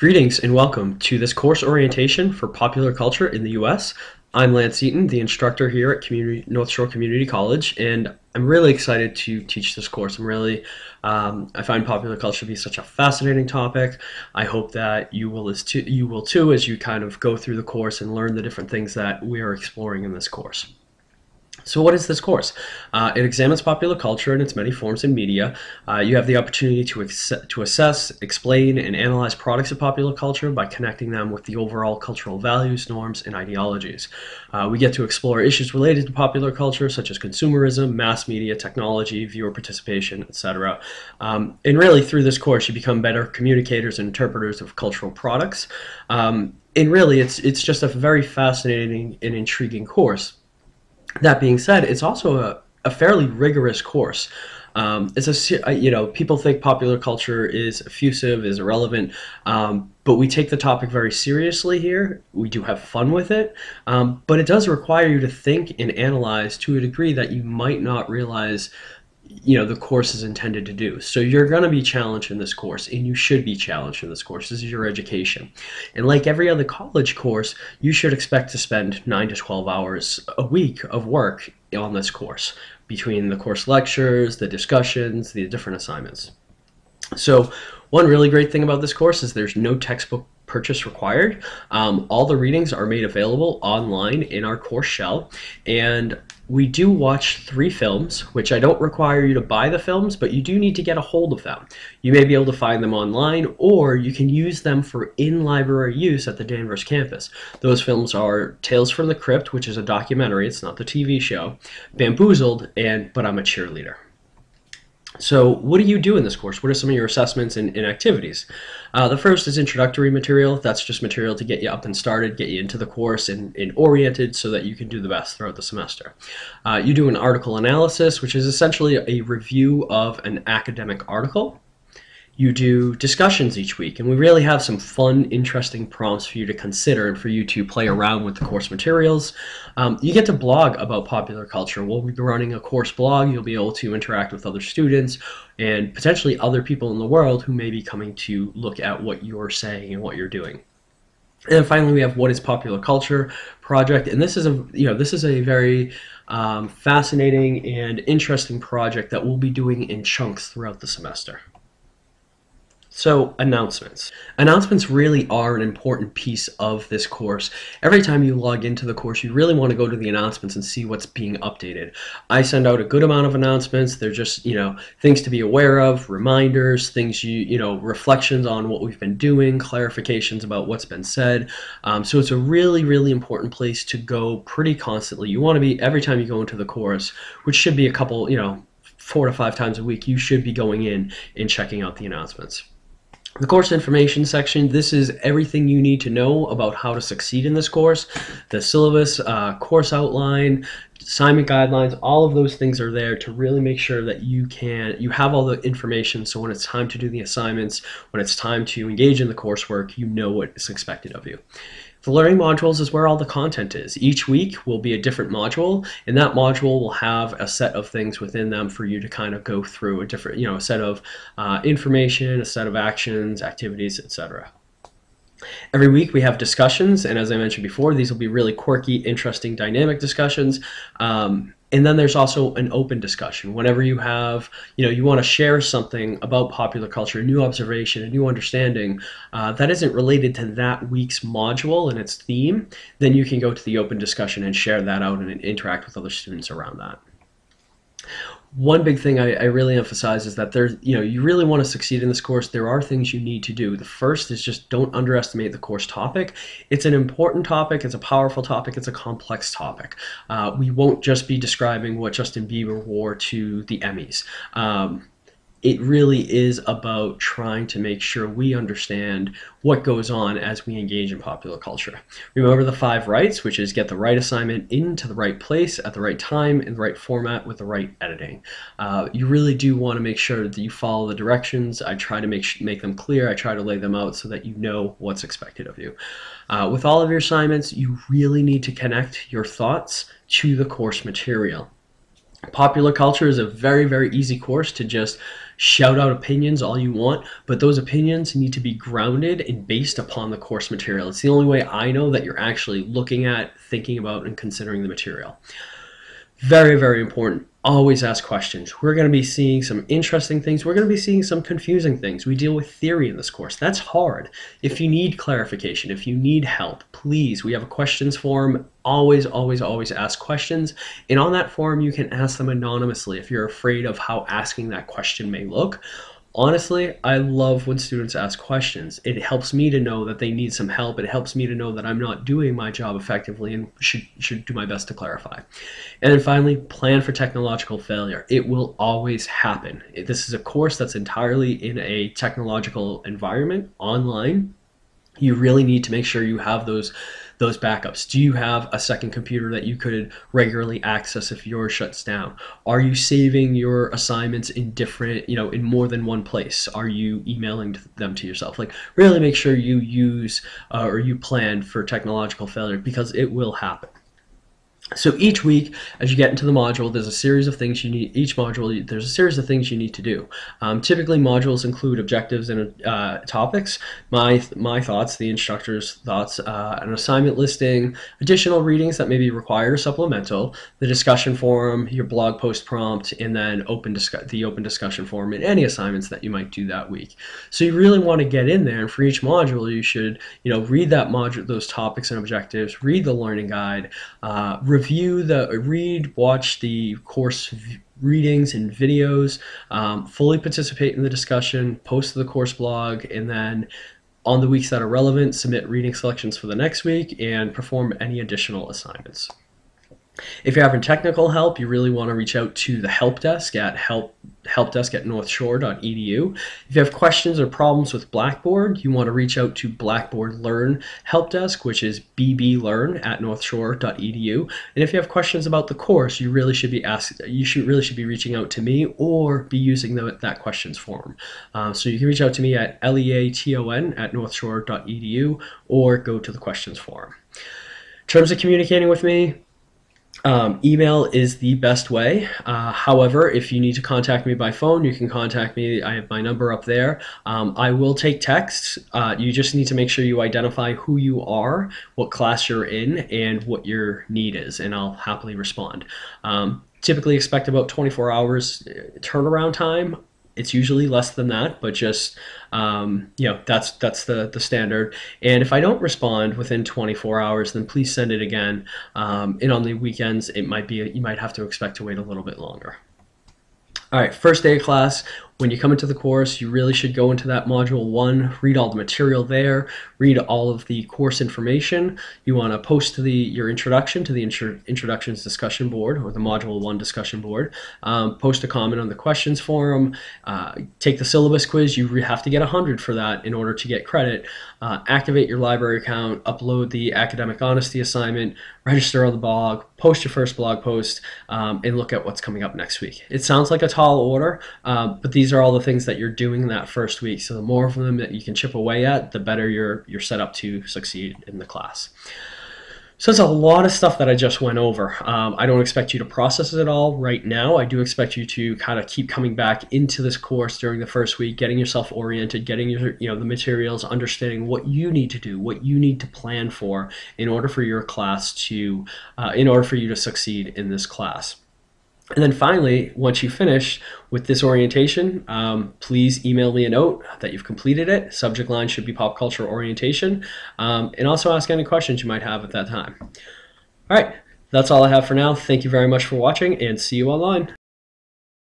Greetings and welcome to this course orientation for popular culture in the U.S. I'm Lance Eaton, the instructor here at Community, North Shore Community College, and I'm really excited to teach this course. I'm really, um, I find popular culture to be such a fascinating topic. I hope that you will as too, you will too as you kind of go through the course and learn the different things that we are exploring in this course. So what is this course? Uh, it examines popular culture in its many forms and media. Uh, you have the opportunity to, to assess, explain, and analyze products of popular culture by connecting them with the overall cultural values, norms, and ideologies. Uh, we get to explore issues related to popular culture, such as consumerism, mass media, technology, viewer participation, etc. Um, and really, through this course, you become better communicators and interpreters of cultural products. Um, and really, it's, it's just a very fascinating and intriguing course that being said, it's also a, a fairly rigorous course. Um, it's a you know people think popular culture is effusive, is irrelevant, um, but we take the topic very seriously here. We do have fun with it, um, but it does require you to think and analyze to a degree that you might not realize you know the course is intended to do. So you're going to be challenged in this course, and you should be challenged in this course. This is your education, and like every other college course, you should expect to spend nine to twelve hours a week of work on this course between the course lectures, the discussions, the different assignments. So one really great thing about this course is there's no textbook purchase required. Um, all the readings are made available online in our course shell, and we do watch three films, which I don't require you to buy the films, but you do need to get a hold of them. You may be able to find them online, or you can use them for in-library use at the Danvers campus. Those films are Tales from the Crypt, which is a documentary, it's not the TV show, Bamboozled, and But I'm a Cheerleader. So what do you do in this course? What are some of your assessments and, and activities? Uh, the first is introductory material. That's just material to get you up and started, get you into the course and, and oriented so that you can do the best throughout the semester. Uh, you do an article analysis, which is essentially a review of an academic article you do discussions each week and we really have some fun interesting prompts for you to consider and for you to play around with the course materials. Um, you get to blog about popular culture. We'll be running a course blog. You'll be able to interact with other students and potentially other people in the world who may be coming to look at what you're saying and what you're doing. And then finally we have what is popular culture project and this is a you know this is a very um, fascinating and interesting project that we'll be doing in chunks throughout the semester so announcements. Announcements really are an important piece of this course. Every time you log into the course, you really want to go to the announcements and see what's being updated. I send out a good amount of announcements. They're just, you know, things to be aware of, reminders, things you, you know, reflections on what we've been doing, clarifications about what's been said. Um, so it's a really, really important place to go pretty constantly. You want to be, every time you go into the course, which should be a couple, you know, four to five times a week, you should be going in and checking out the announcements. The course information section, this is everything you need to know about how to succeed in this course. The syllabus, uh, course outline, assignment guidelines, all of those things are there to really make sure that you can, you have all the information so when it's time to do the assignments, when it's time to engage in the coursework, you know what is expected of you. The learning modules is where all the content is. Each week will be a different module, and that module will have a set of things within them for you to kind of go through a different, you know, a set of uh, information, a set of actions, activities, etc. Every week we have discussions, and as I mentioned before, these will be really quirky, interesting, dynamic discussions. Um, and then there's also an open discussion. Whenever you have, you know, you want to share something about popular culture, a new observation, a new understanding uh, that isn't related to that week's module and its theme, then you can go to the open discussion and share that out and interact with other students around that one big thing I, I, really emphasize is that there's, you know, you really want to succeed in this course. There are things you need to do. The first is just don't underestimate the course topic. It's an important topic. It's a powerful topic. It's a complex topic. Uh, we won't just be describing what Justin Bieber wore to the Emmys. Um, it really is about trying to make sure we understand what goes on as we engage in popular culture. Remember the five rights, which is get the right assignment into the right place at the right time in the right format with the right editing. Uh, you really do want to make sure that you follow the directions. I try to make, make them clear. I try to lay them out so that you know what's expected of you. Uh, with all of your assignments, you really need to connect your thoughts to the course material. Popular culture is a very, very easy course to just shout out opinions all you want, but those opinions need to be grounded and based upon the course material. It's the only way I know that you're actually looking at, thinking about, and considering the material. Very, very important. Always ask questions. We're going to be seeing some interesting things. We're going to be seeing some confusing things. We deal with theory in this course. That's hard. If you need clarification, if you need help, please, we have a questions form. Always, always, always ask questions. And on that form, you can ask them anonymously if you're afraid of how asking that question may look honestly, I love when students ask questions. It helps me to know that they need some help. It helps me to know that I'm not doing my job effectively and should, should do my best to clarify. And then finally, plan for technological failure. It will always happen. This is a course that's entirely in a technological environment online. You really need to make sure you have those those backups? Do you have a second computer that you could regularly access if yours shuts down? Are you saving your assignments in different, you know, in more than one place? Are you emailing them to yourself? Like really make sure you use uh, or you plan for technological failure because it will happen. So each week, as you get into the module, there's a series of things you need, each module, there's a series of things you need to do. Um, typically, modules include objectives and uh, topics, my, my thoughts, the instructor's thoughts, uh, an assignment listing, additional readings that may be required or supplemental, the discussion forum, your blog post prompt, and then open the open discussion forum and any assignments that you might do that week. So you really want to get in there, and for each module, you should you know read that module, those topics and objectives, read the learning guide, uh, review the read, watch the course readings and videos, um, fully participate in the discussion, post to the course blog, and then on the weeks that are relevant, submit reading selections for the next week and perform any additional assignments. If you're having technical help, you really want to reach out to the help desk at help helpdesk at northshore.edu. If you have questions or problems with Blackboard, you want to reach out to Blackboard Learn Help Desk, which is bblearn at northshore.edu. And if you have questions about the course, you really should be asked. You should really should be reaching out to me or be using the, that questions form. Um, so you can reach out to me at leaton at northshore.edu or go to the questions form. In terms of communicating with me, um, email is the best way. Uh, however, if you need to contact me by phone, you can contact me. I have my number up there. Um, I will take texts. Uh, you just need to make sure you identify who you are, what class you're in, and what your need is, and I'll happily respond. Um, typically expect about 24 hours uh, turnaround time it's usually less than that, but just um, you know that's that's the the standard. And if I don't respond within 24 hours, then please send it again. Um, and on the weekends, it might be you might have to expect to wait a little bit longer. All right, first day of class, when you come into the course, you really should go into that module one, read all the material there, read all of the course information. You want to post the your introduction to the intro, introductions discussion board or the module one discussion board. Um, post a comment on the questions forum. Uh, take the syllabus quiz. You have to get 100 for that in order to get credit. Uh, activate your library account, upload the academic honesty assignment, register on the blog, post your first blog post, um, and look at what's coming up next week. It sounds like a tall order, uh, but these are all the things that you're doing that first week. So the more of them that you can chip away at, the better you're, you're set up to succeed in the class. So it's a lot of stuff that I just went over. Um, I don't expect you to process it all right now. I do expect you to kind of keep coming back into this course during the first week, getting yourself oriented, getting your you know the materials, understanding what you need to do, what you need to plan for in order for your class to, uh, in order for you to succeed in this class. And then finally, once you finish with this orientation, um, please email me a note that you've completed it. Subject line should be pop culture orientation. Um, and also ask any questions you might have at that time. All right, that's all I have for now. Thank you very much for watching and see you online.